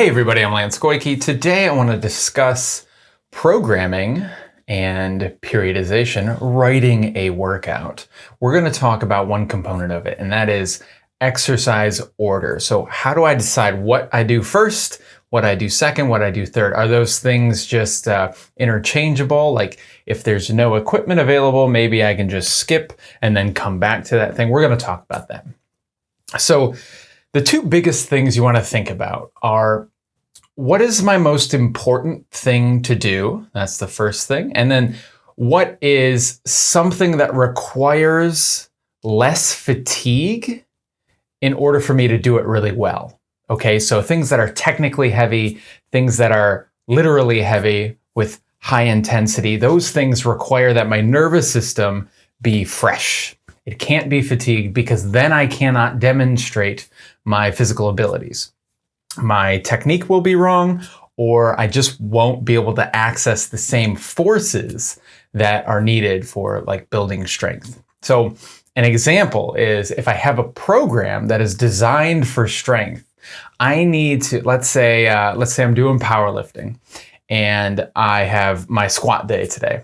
Hey everybody, I'm Lance Goyke. Today I want to discuss programming and periodization, writing a workout. We're going to talk about one component of it, and that is exercise order. So how do I decide what I do first, what I do second, what I do third? Are those things just uh, interchangeable? Like if there's no equipment available, maybe I can just skip and then come back to that thing. We're going to talk about that. So the two biggest things you want to think about are what is my most important thing to do? That's the first thing. And then what is something that requires less fatigue in order for me to do it really well? Okay, so things that are technically heavy, things that are literally heavy with high intensity, those things require that my nervous system be fresh. It can't be fatigued because then I cannot demonstrate my physical abilities. My technique will be wrong, or I just won't be able to access the same forces that are needed for like building strength. So an example is if I have a program that is designed for strength, I need to, let's say, uh, let's say I'm doing powerlifting and I have my squat day today.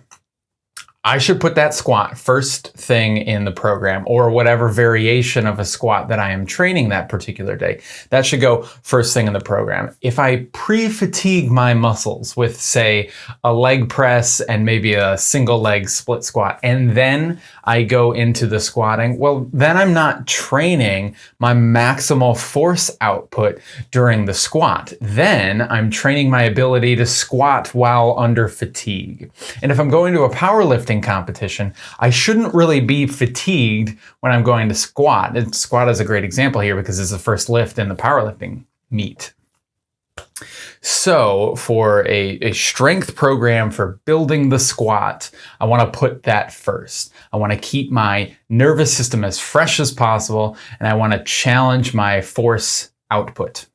I should put that squat first thing in the program or whatever variation of a squat that I am training that particular day. That should go first thing in the program. If I pre-fatigue my muscles with say a leg press and maybe a single leg split squat and then I go into the squatting, well then I'm not training my maximal force output during the squat. Then I'm training my ability to squat while under fatigue. And if I'm going to a powerlifting competition, I shouldn't really be fatigued when I'm going to squat. And squat is a great example here because it's the first lift in the powerlifting meet. So for a, a, strength program for building the squat, I want to put that first. I want to keep my nervous system as fresh as possible, and I want to challenge my force output.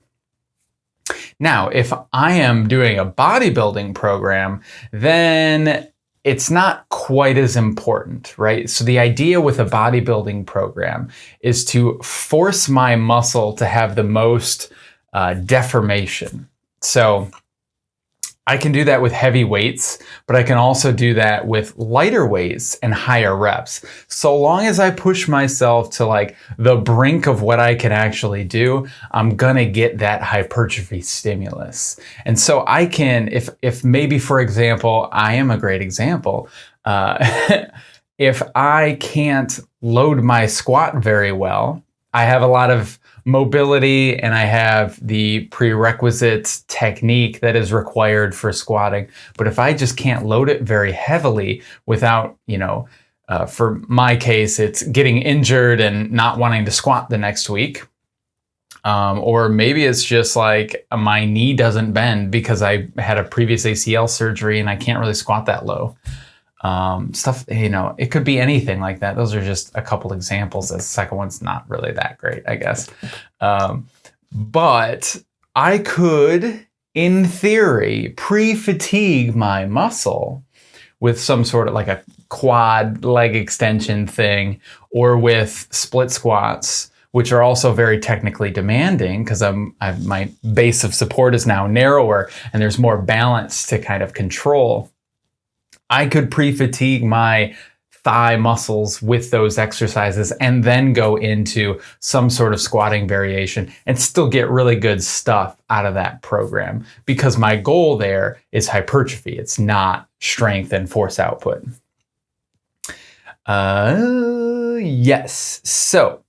Now, if I am doing a bodybuilding program, then it's not quite as important, right? So the idea with a bodybuilding program is to force my muscle to have the most uh, deformation. So I can do that with heavy weights, but I can also do that with lighter weights and higher reps. So long as I push myself to like the brink of what I can actually do, I'm gonna get that hypertrophy stimulus. And so I can, if, if maybe for example, I am a great example, uh, if I can't load my squat very well, I have a lot of mobility and I have the prerequisite technique that is required for squatting. But if I just can't load it very heavily without, you know, uh, for my case, it's getting injured and not wanting to squat the next week. Um, or maybe it's just like my knee doesn't bend because I had a previous ACL surgery and I can't really squat that low um, stuff, you know, it could be anything like that. Those are just a couple examples. The second one's not really that great, I guess. Um, but I could, in theory, pre-fatigue my muscle with some sort of like a quad leg extension thing or with split squats, which are also very technically demanding because I'm, I've, my base of support is now narrower and there's more balance to kind of control. I could pre-fatigue my thigh muscles with those exercises and then go into some sort of squatting variation and still get really good stuff out of that program because my goal there is hypertrophy. It's not strength and force output. Uh, yes. So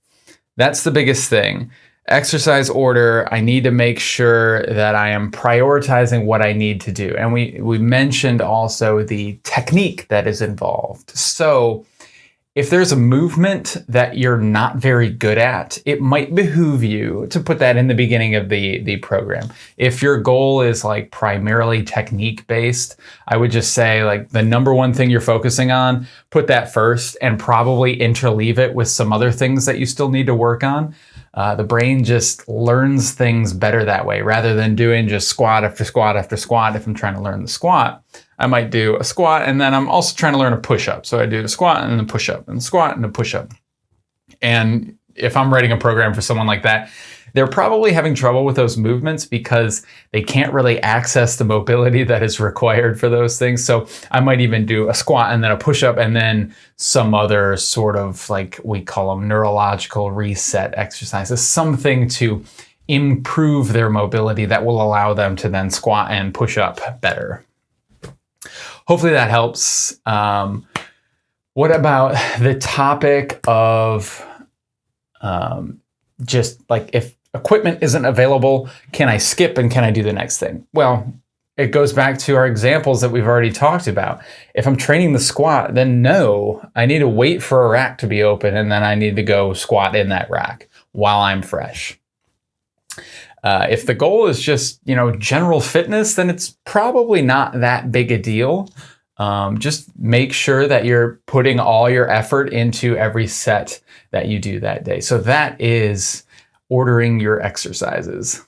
that's the biggest thing exercise order, I need to make sure that I am prioritizing what I need to do. And we, we mentioned also the technique that is involved. So if there's a movement that you're not very good at, it might behoove you to put that in the beginning of the, the program. If your goal is like primarily technique based, I would just say like the number one thing you're focusing on, put that first and probably interleave it with some other things that you still need to work on. Uh, the brain just learns things better that way rather than doing just squat after squat after squat. If I'm trying to learn the squat, I might do a squat and then I'm also trying to learn a push up. So I do a squat and a push up and a squat and a push up. And if I'm writing a program for someone like that, they're probably having trouble with those movements because they can't really access the mobility that is required for those things. So I might even do a squat and then a push up and then some other sort of like we call them neurological reset exercises, something to improve their mobility that will allow them to then squat and push up better. Hopefully that helps. Um, what about the topic of um, just like if equipment isn't available, can I skip and can I do the next thing? Well, it goes back to our examples that we've already talked about. If I'm training the squat, then no, I need to wait for a rack to be open and then I need to go squat in that rack while I'm fresh. Uh, if the goal is just, you know, general fitness, then it's probably not that big a deal. Um, just make sure that you're putting all your effort into every set that you do that day. So that is ordering your exercises.